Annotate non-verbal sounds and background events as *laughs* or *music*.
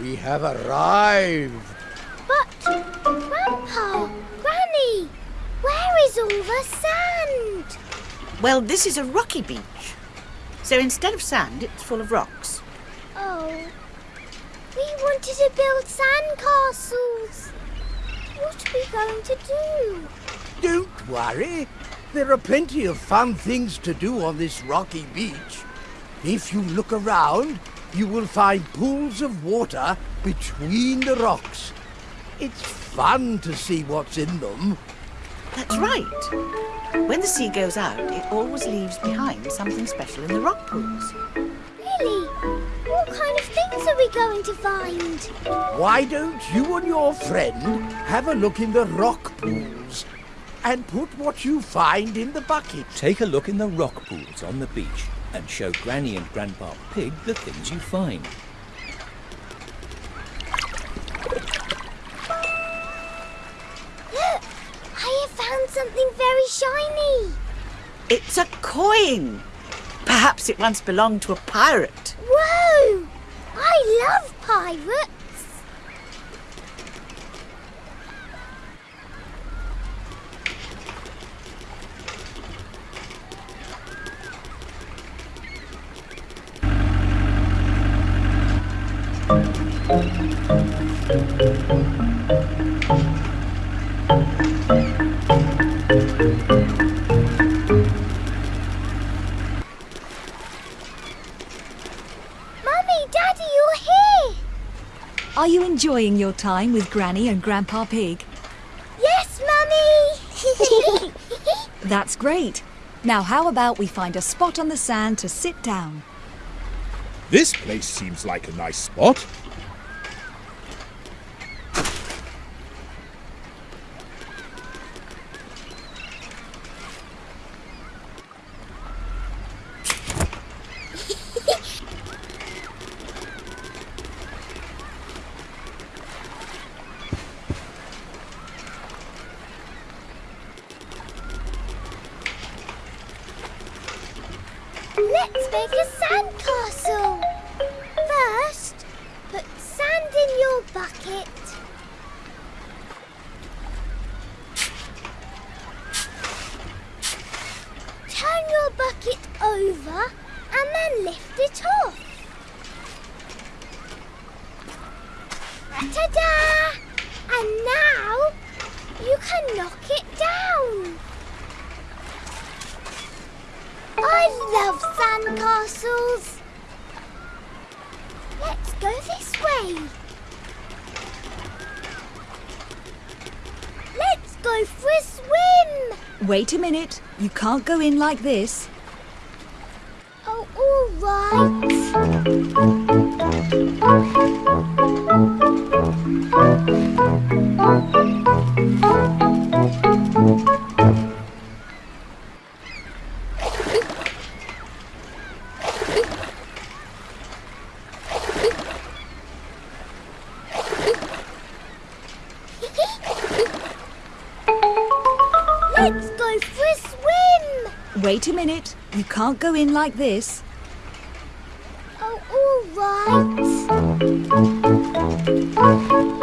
We have arrived. But, Grandpa, Granny, where is all the sand? Well, this is a rocky beach. So instead of sand, it's full of rocks. Oh, we wanted to build sand castles. What are we going to do? Don't worry. There are plenty of fun things to do on this rocky beach. If you look around, you will find pools of water between the rocks. It's fun to see what's in them. That's right. When the sea goes out, it always leaves behind something special in the rock pools. Really? What kind of things are we going to find? Why don't you and your friend have a look in the rock pools and put what you find in the bucket? Take a look in the rock pools on the beach and show Granny and Grandpa Pig the things you find. Look, I have found something very shiny. It's a coin. Perhaps it once belonged to a pirate. Whoa! I love pirates. Are here. Are you enjoying your time with Granny and Grandpa Pig? Yes, Mummy. *laughs* That's great. Now, how about we find a spot on the sand to sit down? This place seems like a nice spot. Let's make a sand castle. First, put sand in your bucket. Turn your bucket over and then lift it off. Ta-da! And now you can knock it down. I love sand castles. Let's go this way. Let's go for a swim. Wait a minute. You can't go in like this. Oh, all right. Wait a minute. You can't go in like this. Oh, all right.